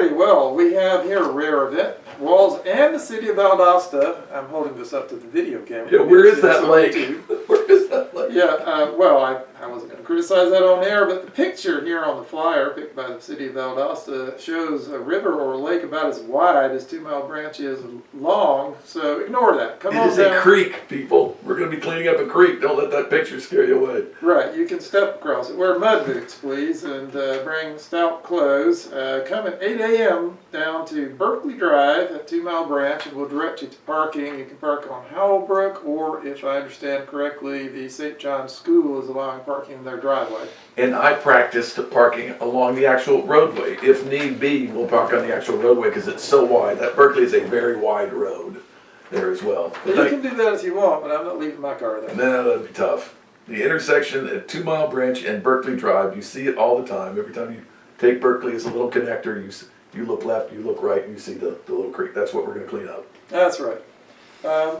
Alrighty, well, we have here a rare event. WWALS and the city of Valdosta. I'm holding this up to the video camera. Yeah, where is that lake? Where is that lake? Yeah, uh, well, I, I wasn't going to criticize that on air, but the picture here on the flyer, picked by the city of Valdosta, shows a river or a lake about as wide as Two Mile Branch is long. So ignore that. Come It on is a creek, people. We're gonna be cleaning up a creek. Don't let that picture scare you away. Right, you can step across it. Wear mud boots, please, and uh, bring stout clothes. Uh, come at 8 a.m. down to Berkeley Drive at Two Mile Branch, and we'll direct you to parking. You can park on Howell Brook, or if I understand correctly, the St. John's School is allowing parking in their driveway. And I practiced parking along the actual roadway. If need be, we'll park on the actual roadway because it's so wide. That Berkeley is a very wide road there as well. But you can do that if you want, but I'm not leaving my car there. No, that'd be tough. The intersection at Two Mile Branch and Berkeley Drive, you see it all the time. Every time you take Berkeley, it's a little connector. You you look left, you look right, and you see the, the little creek. That's what we're gonna clean up. That's right. Um,